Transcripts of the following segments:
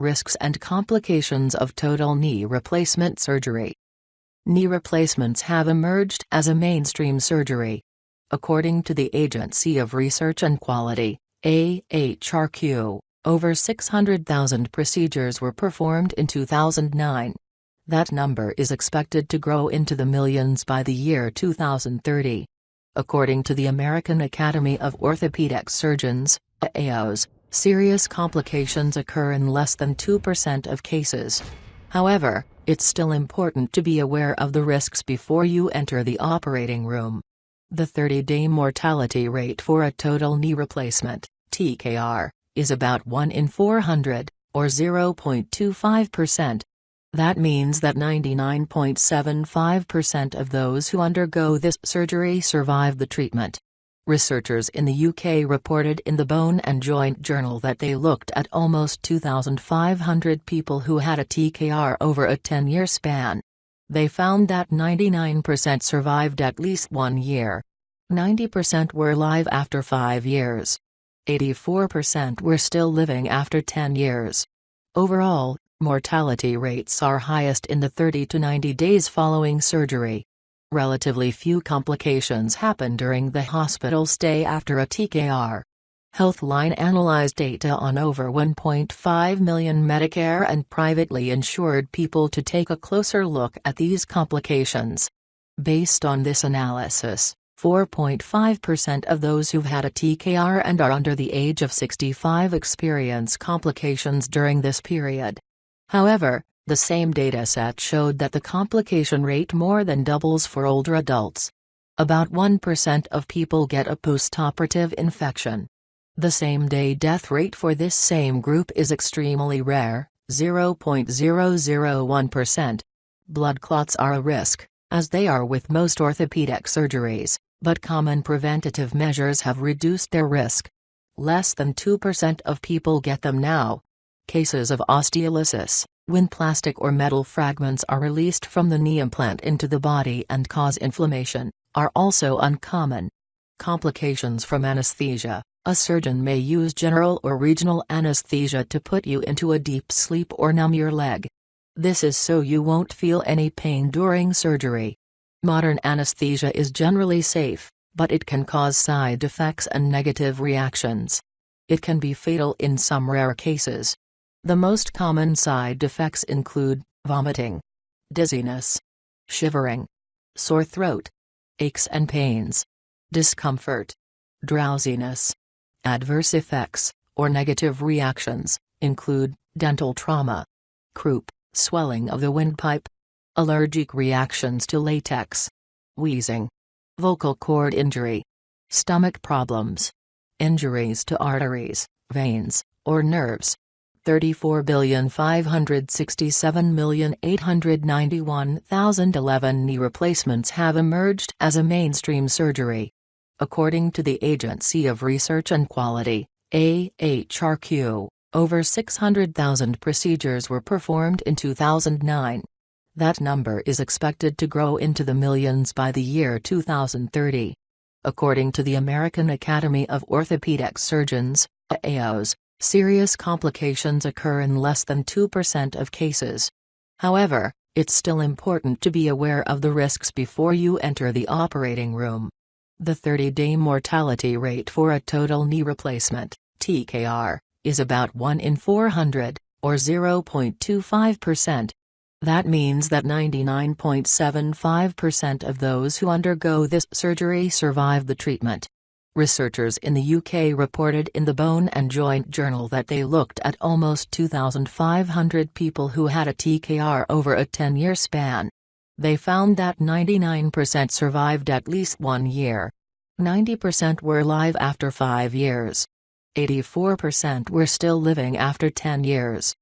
Risks and complications of total knee replacement surgery. Knee replacements have emerged as a mainstream surgery. According to the Agency of Research and Quality, AHRQ, over 600,000 procedures were performed in 2009. That number is expected to grow into the millions by the year 2030. According to the American Academy of Orthopedic Surgeons, AOS, serious complications occur in less than 2% of cases. However, it's still important to be aware of the risks before you enter the operating room. The 30-day mortality rate for a total knee replacement, TKR, is about 1 in 400, or 0.25%. That means that 99.75% of those who undergo this surgery survive the treatment. Researchers in the UK reported in the Bone and Joint Journal that they looked at almost 2,500 people who had a TKR over a 10-year span. They found that 99% survived at least one year. 90% were alive after five years. 84% were still living after 10 years. Overall, mortality rates are highest in the 30 to 90 days following surgery. Relatively few complications happen during the hospital stay after a TKR. Healthline analyzed data on over 1.5 million Medicare and privately insured people to take a closer look at these complications. Based on this analysis, 4.5% of those who've had a TKR and are under the age of 65 experience complications during this period. However, the same dataset showed that the complication rate more than doubles for older adults. About 1% of people get a postoperative infection. The same-day death rate for this same group is extremely rare, 0.001%. Blood clots are a risk, as they are with most orthopedic surgeries, but common preventative measures have reduced their risk. Less than 2% of people get them now. Cases of osteolysis, when plastic or metal fragments are released from the knee implant into the body and cause inflammation, are also uncommon. Complications from anesthesia A surgeon may use general or regional anesthesia to put you into a deep sleep or numb your leg. This is so you won't feel any pain during surgery. Modern anesthesia is generally safe, but it can cause side effects and negative reactions. It can be fatal in some rare cases. The most common side effects include vomiting, dizziness, shivering, sore throat, aches and pains, discomfort, drowsiness. Adverse effects, or negative reactions, include dental trauma, croup, swelling of the windpipe, allergic reactions to latex, wheezing, vocal cord injury, stomach problems, injuries to arteries, veins, or nerves. 34,567,891,011 knee replacements have emerged as a mainstream surgery. According to the Agency of Research and Quality, AHRQ, over 600,000 procedures were performed in 2009. That number is expected to grow into the millions by the year 2030. According to the American Academy of Orthopedic Surgeons, AOS, Serious complications occur in less than 2% of cases. However, it's still important to be aware of the risks before you enter the operating room. The 30-day mortality rate for a total knee replacement, TKR, is about 1 in 400, or 0.25%. That means that 99.75% of those who undergo this surgery survive the treatment. Researchers in the UK reported in the Bone and Joint Journal that they looked at almost 2,500 people who had a TKR over a 10-year span. They found that 99% survived at least one year. 90% were alive after five years. 84% were still living after 10 years.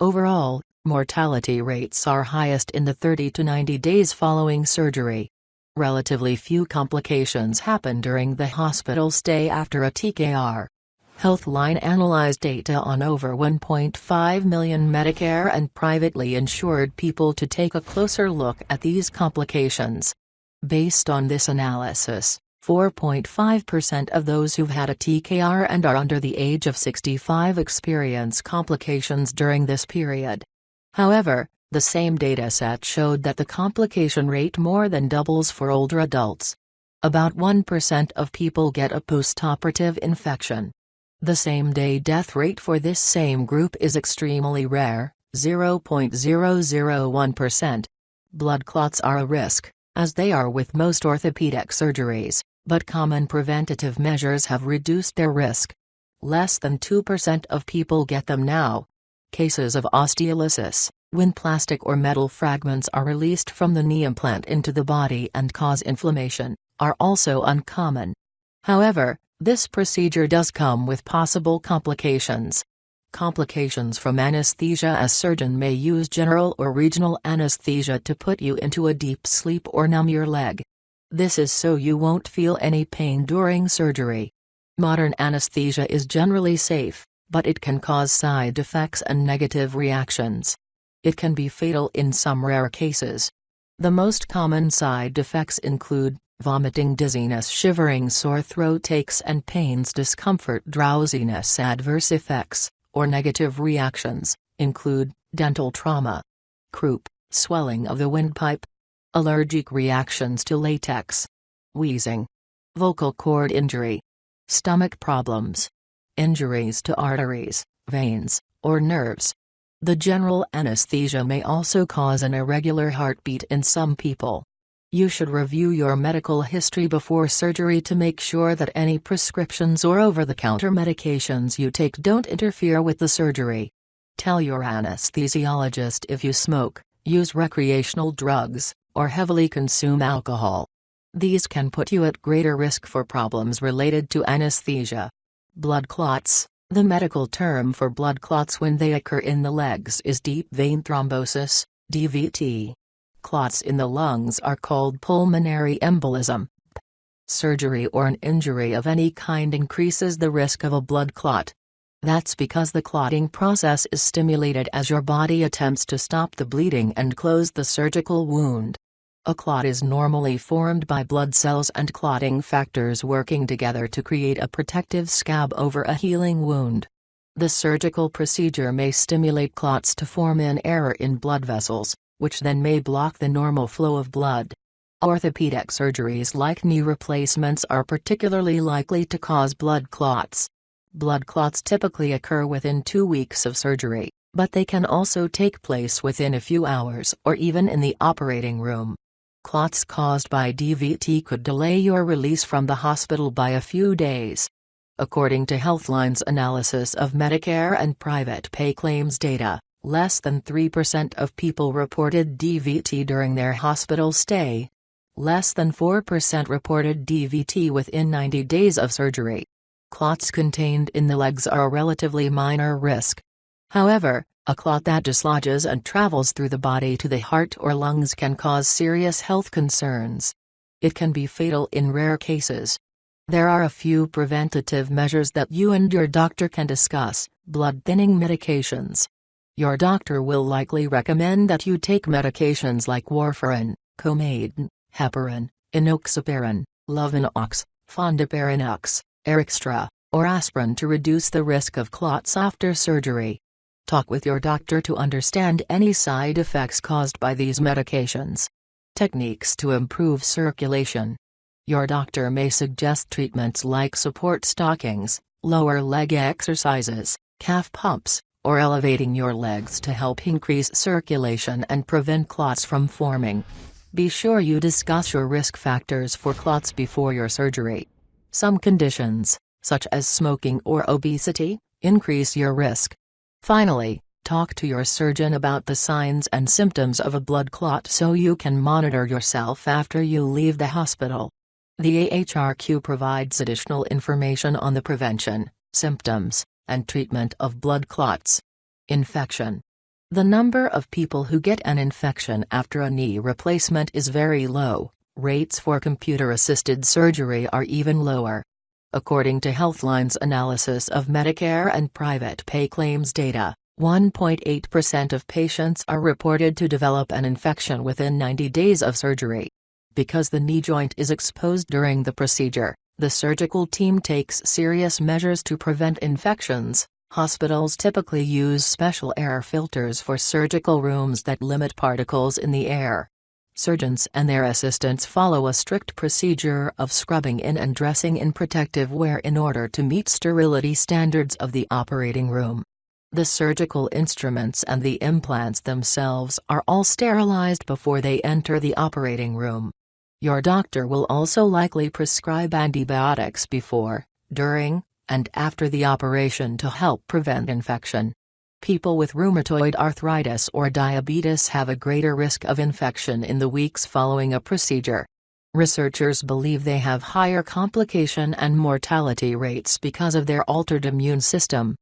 Overall, mortality rates are highest in the 30 to 90 days following surgery. Relatively few complications happen during the hospital stay after a TKR. Healthline analyzed data on over 1.5 million Medicare and privately insured people to take a closer look at these complications. Based on this analysis, 4.5% of those who've had a TKR and are under the age of 65 experience complications during this period. However, the same dataset showed that the complication rate more than doubles for older adults. About 1% of people get a postoperative infection. The same-day death rate for this same group is extremely rare, 0.001%. Blood clots are a risk, as they are with most orthopedic surgeries, but common preventative measures have reduced their risk. Less than 2% of people get them now. Cases of osteolysis, when plastic or metal fragments are released from the knee implant into the body and cause inflammation, are also uncommon. However, this procedure does come with possible complications. Complications from anesthesia A surgeon may use general or regional anesthesia to put you into a deep sleep or numb your leg. This is so you won't feel any pain during surgery. Modern anesthesia is generally safe, but it can cause side effects and negative reactions. It can be fatal in some rare cases. The most common side effects include vomiting dizziness shivering sore throat aches and pains discomfort drowsiness adverse effects, or negative reactions, include, dental trauma, croup, swelling of the windpipe, allergic reactions to latex, wheezing, vocal cord injury, stomach problems, injuries to arteries, veins, or nerves. The general anesthesia may also cause an irregular heartbeat in some people. You should review your medical history before surgery to make sure that any prescriptions or over-the-counter medications you take don't interfere with the surgery. Tell your anesthesiologist if you smoke, use recreational drugs, or heavily consume alcohol. These can put you at greater risk for problems related to anesthesia. Blood clots The medical term for blood clots when they occur in the legs is deep vein thrombosis, DVT. Clots in the lungs are called pulmonary embolism. Surgery or an injury of any kind increases the risk of a blood clot. That's because the clotting process is stimulated as your body attempts to stop the bleeding and close the surgical wound. A clot is normally formed by blood cells and clotting factors working together to create a protective scab over a healing wound. The surgical procedure may stimulate clots to form in error in blood vessels, which then may block the normal flow of blood. Orthopedic surgeries like knee replacements are particularly likely to cause blood clots. Blood clots typically occur within two weeks of surgery, but they can also take place within a few hours or even in the operating room. Clots caused by DVT could delay your release from the hospital by a few days. According to Healthline's analysis of Medicare and private pay claims data, Less than 3% of people reported DVT during their hospital stay. Less than 4% reported DVT within 90 days of surgery. Clots contained in the legs are a relatively minor risk. However, a clot that dislodges and travels through the body to the heart or lungs can cause serious health concerns. It can be fatal in rare cases. There are a few preventative measures that you and your doctor can discuss blood thinning medications, your doctor will likely recommend that you take medications like warfarin, Coumadin, heparin, enoxaparin, Lovenox, fondaparinux, Arixtra, or aspirin to reduce the risk of clots after surgery. Talk with your doctor to understand any side effects caused by these medications. Techniques to improve circulation. Your doctor may suggest treatments like support stockings, lower leg exercises, calf pumps, or elevating your legs to help increase circulation and prevent clots from forming. Be sure you discuss your risk factors for clots before your surgery. Some conditions, such as smoking or obesity, increase your risk. Finally, talk to your surgeon about the signs and symptoms of a blood clot so you can monitor yourself after you leave the hospital. The AHRQ provides additional information on the prevention, symptoms, and treatment of blood clots. Infection. The number of people who get an infection after a knee replacement is very low, rates for computer-assisted surgery are even lower. According to Healthline's analysis of Medicare and private pay claims data, 1.8% of patients are reported to develop an infection within 90 days of surgery. Because the knee joint is exposed during the procedure, the surgical team takes serious measures to prevent infections. Hospitals typically use special air filters for surgical rooms that limit particles in the air. Surgeons and their assistants follow a strict procedure of scrubbing in and dressing in protective wear in order to meet sterility standards of the operating room. The surgical instruments and the implants themselves are all sterilized before they enter the operating room. Your doctor will also likely prescribe antibiotics before, during, and after the operation to help prevent infection. People with rheumatoid arthritis or diabetes have a greater risk of infection in the weeks following a procedure. Researchers believe they have higher complication and mortality rates because of their altered immune system.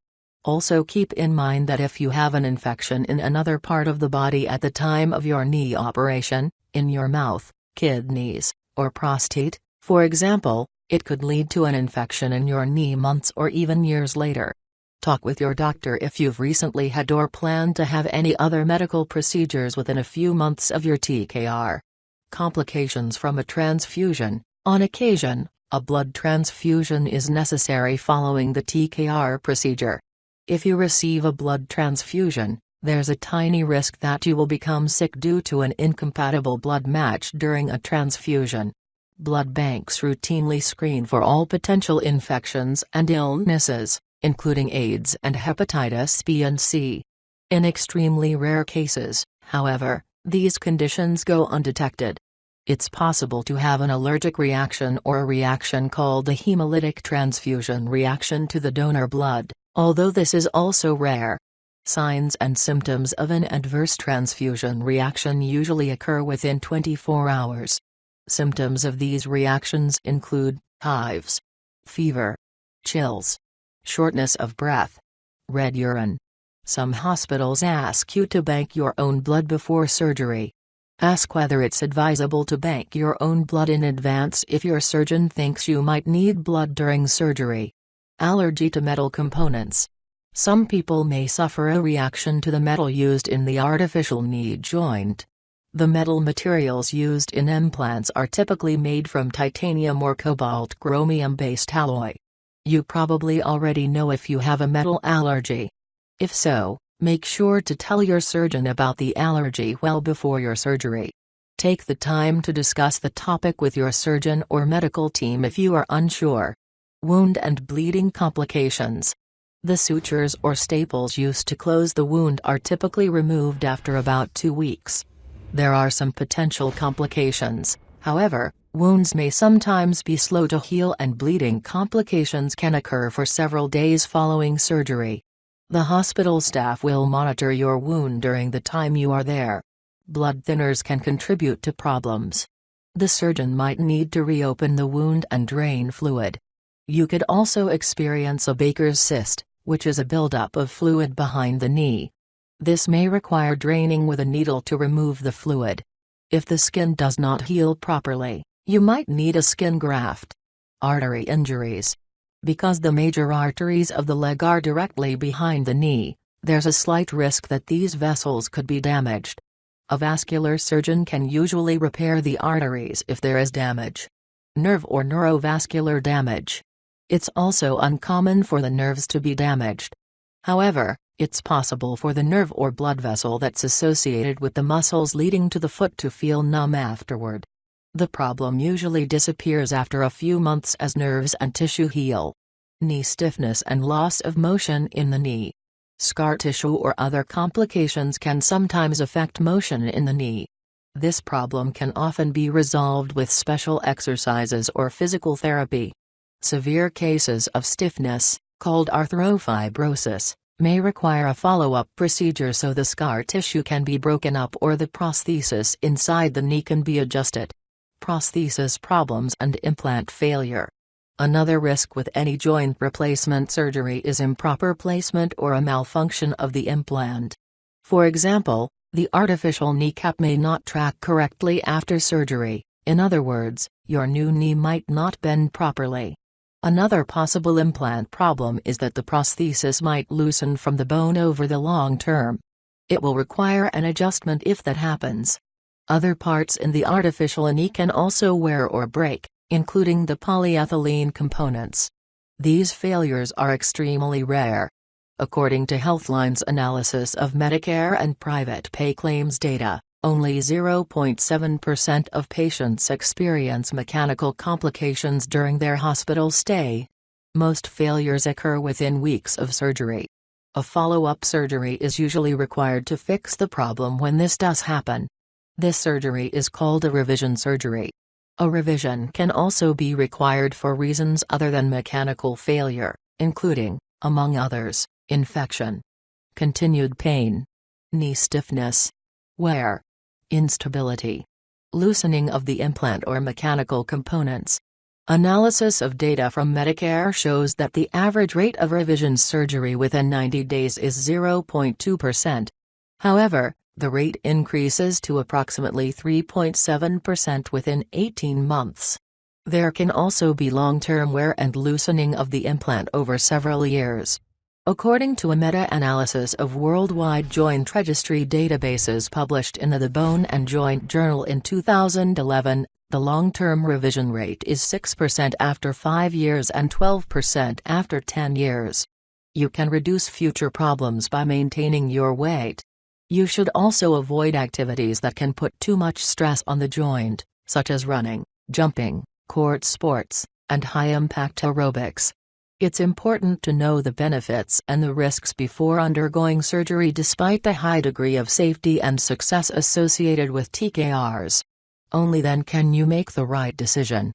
Also keep in mind that if you have an infection in another part of the body at the time of your knee operation, in your mouth, kidneys, or prostate, for example, it could lead to an infection in your knee months or even years later. Talk with your doctor if you've recently had or plan to have any other medical procedures within a few months of your TKR. Complications from a transfusion On occasion, a blood transfusion is necessary following the TKR procedure. If you receive a blood transfusion, there's a tiny risk that you will become sick due to an incompatible blood match during a transfusion. Blood banks routinely screen for all potential infections and illnesses, including AIDS and hepatitis B and C. In extremely rare cases, however, these conditions go undetected. It's possible to have an allergic reaction or a reaction called a hemolytic transfusion reaction to the donor blood, although this is also rare. Signs and symptoms of an adverse transfusion reaction usually occur within 24 hours. Symptoms of these reactions include hives, fever, chills, shortness of breath, red urine. Some hospitals ask you to bank your own blood before surgery. Ask whether it's advisable to bank your own blood in advance if your surgeon thinks you might need blood during surgery. Allergy to metal components. Some people may suffer a reaction to the metal used in the artificial knee joint. The metal materials used in implants are typically made from titanium or cobalt chromium-based alloy. You probably already know if you have a metal allergy. If so, make sure to tell your surgeon about the allergy well before your surgery. Take the time to discuss the topic with your surgeon or medical team if you are unsure. Wound and bleeding complications. The sutures or staples used to close the wound are typically removed after about two weeks. There are some potential complications, however, wounds may sometimes be slow to heal and bleeding complications can occur for several days following surgery. The hospital staff will monitor your wound during the time you are there. Blood thinners can contribute to problems. The surgeon might need to reopen the wound and drain fluid. You could also experience a Baker's cyst, which is a buildup of fluid behind the knee. This may require draining with a needle to remove the fluid. If the skin does not heal properly, you might need a skin graft. Artery injuries. Because the major arteries of the leg are directly behind the knee, there's a slight risk that these vessels could be damaged. A vascular surgeon can usually repair the arteries if there is damage. Nerve or neurovascular damage. It's also uncommon for the nerves to be damaged. However, it's possible for the nerve or blood vessel that's associated with the muscles leading to the foot to feel numb afterward. The problem usually disappears after a few months as nerves and tissue heal. Knee stiffness and loss of motion in the knee. Scar tissue or other complications can sometimes affect motion in the knee. This problem can often be resolved with special exercises or physical therapy. Severe cases of stiffness, called arthrofibrosis, may require a follow-up procedure so the scar tissue can be broken up or the prosthesis inside the knee can be adjusted. Prosthesis problems and implant failure. Another risk with any joint replacement surgery is improper placement or a malfunction of the implant. For example, the artificial kneecap may not track correctly after surgery, in other words, your new knee might not bend properly. Another possible implant problem is that the prosthesis might loosen from the bone over the long term. It will require an adjustment if that happens. Other parts in the artificial knee can also wear or break, including the polyethylene components. These failures are extremely rare. According to Healthline's analysis of Medicare and private pay claims data, only 0.7% of patients experience mechanical complications during their hospital stay. Most failures occur within weeks of surgery. A follow-up surgery is usually required to fix the problem when this does happen. This surgery is called a revision surgery. A revision can also be required for reasons other than mechanical failure, including, among others, infection, continued pain, knee stiffness, wear, instability, loosening of the implant or mechanical components. Analysis of data from Medicare shows that the average rate of revision surgery within 90 days is 0.2%. However, the rate increases to approximately 3.7% within 18 months. There can also be long-term wear and loosening of the implant over several years. According to a meta-analysis of worldwide joint registry databases published in the Bone and Joint Journal in 2011, the long-term revision rate is 6% after 5 years and 12% after 10 years. You can reduce future problems by maintaining your weight. You should also avoid activities that can put too much stress on the joint, such as running, jumping, court sports, and high-impact aerobics. It's important to know the benefits and the risks before undergoing surgery despite the high degree of safety and success associated with TKRs. Only then can you make the right decision.